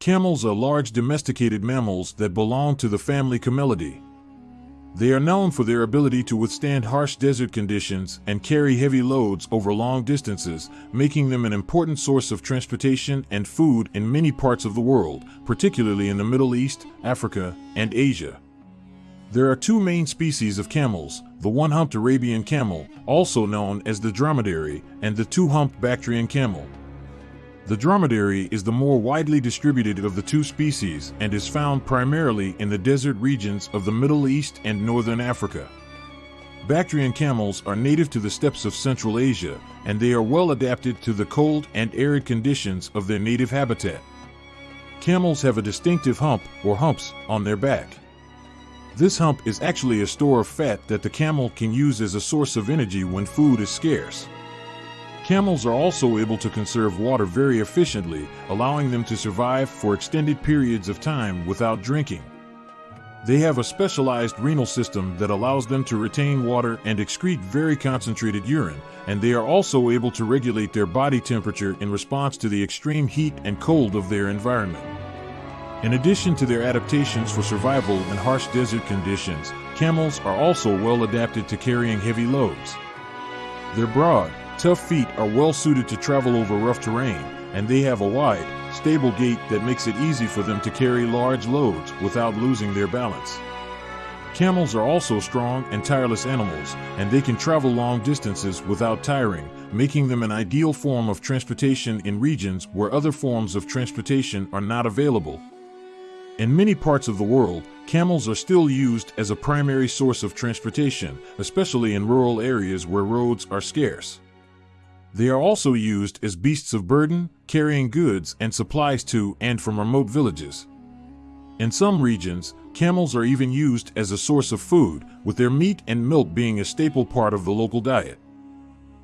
Camels are large domesticated mammals that belong to the family Camelidae. They are known for their ability to withstand harsh desert conditions and carry heavy loads over long distances, making them an important source of transportation and food in many parts of the world, particularly in the Middle East, Africa, and Asia. There are two main species of camels, the one-humped Arabian camel, also known as the dromedary, and the two-humped Bactrian camel. The dromedary is the more widely distributed of the two species and is found primarily in the desert regions of the Middle East and Northern Africa. Bactrian camels are native to the steppes of Central Asia, and they are well adapted to the cold and arid conditions of their native habitat. Camels have a distinctive hump, or humps, on their back. This hump is actually a store of fat that the camel can use as a source of energy when food is scarce. Camels are also able to conserve water very efficiently, allowing them to survive for extended periods of time without drinking. They have a specialized renal system that allows them to retain water and excrete very concentrated urine, and they are also able to regulate their body temperature in response to the extreme heat and cold of their environment. In addition to their adaptations for survival in harsh desert conditions, camels are also well adapted to carrying heavy loads. Their broad, Tough feet are well suited to travel over rough terrain, and they have a wide, stable gait that makes it easy for them to carry large loads without losing their balance. Camels are also strong and tireless animals, and they can travel long distances without tiring, making them an ideal form of transportation in regions where other forms of transportation are not available. In many parts of the world, camels are still used as a primary source of transportation, especially in rural areas where roads are scarce. They are also used as beasts of burden, carrying goods and supplies to and from remote villages. In some regions, camels are even used as a source of food, with their meat and milk being a staple part of the local diet.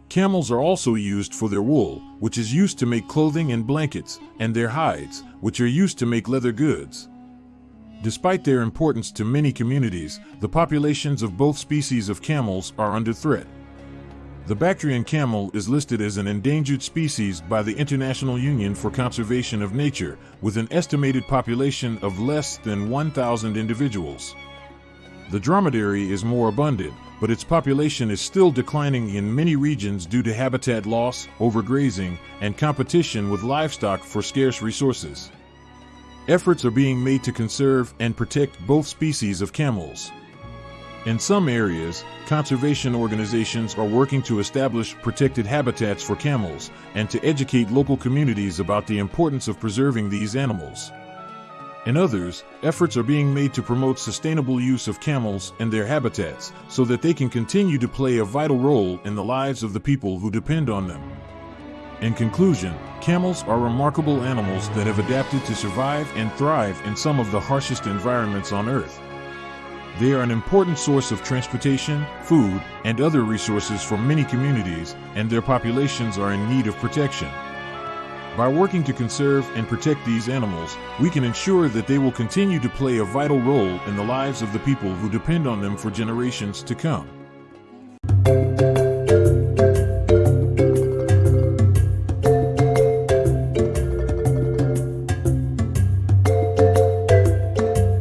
Camels are also used for their wool, which is used to make clothing and blankets, and their hides, which are used to make leather goods. Despite their importance to many communities, the populations of both species of camels are under threat. The Bactrian camel is listed as an endangered species by the International Union for Conservation of Nature, with an estimated population of less than 1,000 individuals. The dromedary is more abundant, but its population is still declining in many regions due to habitat loss, overgrazing, and competition with livestock for scarce resources. Efforts are being made to conserve and protect both species of camels. In some areas, conservation organizations are working to establish protected habitats for camels and to educate local communities about the importance of preserving these animals. In others, efforts are being made to promote sustainable use of camels and their habitats so that they can continue to play a vital role in the lives of the people who depend on them. In conclusion, camels are remarkable animals that have adapted to survive and thrive in some of the harshest environments on Earth. They are an important source of transportation, food, and other resources for many communities, and their populations are in need of protection. By working to conserve and protect these animals, we can ensure that they will continue to play a vital role in the lives of the people who depend on them for generations to come.